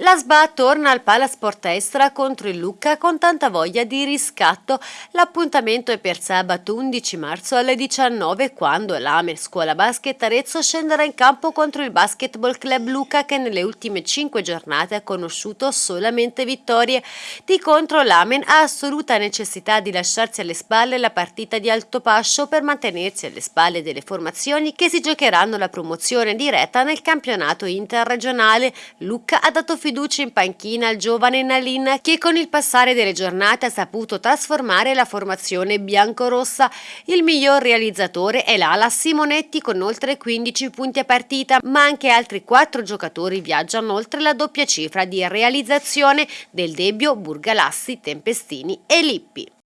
La SBA torna al Palasport Estra contro il Lucca con tanta voglia di riscatto. L'appuntamento è per sabato 11 marzo alle 19 quando l'Amer Scuola Basket Arezzo scenderà in campo contro il Basketball Club Lucca che nelle ultime 5 giornate ha conosciuto solamente vittorie. Di contro l'Amen ha assoluta necessità di lasciarsi alle spalle la partita di alto pascio per mantenersi alle spalle delle formazioni che si giocheranno la promozione diretta nel campionato interregionale. Lucca ha dato fiducia fiducia in panchina al giovane Nalin che con il passare delle giornate ha saputo trasformare la formazione biancorossa. Il miglior realizzatore è l'ala Simonetti con oltre 15 punti a partita, ma anche altri quattro giocatori viaggiano oltre la doppia cifra di realizzazione del Debbio, Burgalassi, Tempestini e Lippi.